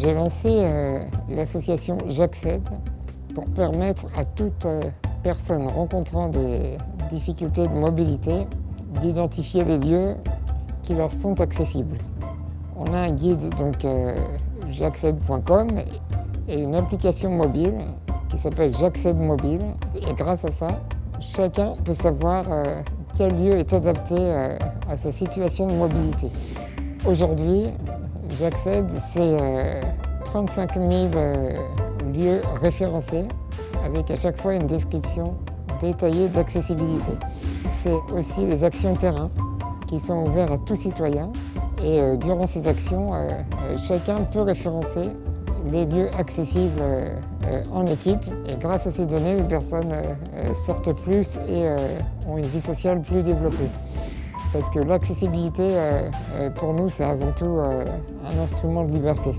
J'ai lancé euh, l'association J'accède pour permettre à toute euh, personne rencontrant des difficultés de mobilité d'identifier les lieux qui leur sont accessibles. On a un guide donc euh, j'accède.com et une application mobile qui s'appelle J'accède mobile et grâce à ça, chacun peut savoir quel lieu est adapté à sa situation de mobilité. Aujourd'hui, J'accède, c'est 35 000 lieux référencés avec à chaque fois une description détaillée d'accessibilité. C'est aussi des actions terrain qui sont ouvertes à tout citoyen et euh, durant ces actions, euh, euh, chacun peut référencer les lieux accessibles en équipe et grâce à ces données, les personnes sortent plus et ont une vie sociale plus développée parce que l'accessibilité, euh, euh, pour nous, c'est avant tout euh, un instrument de liberté.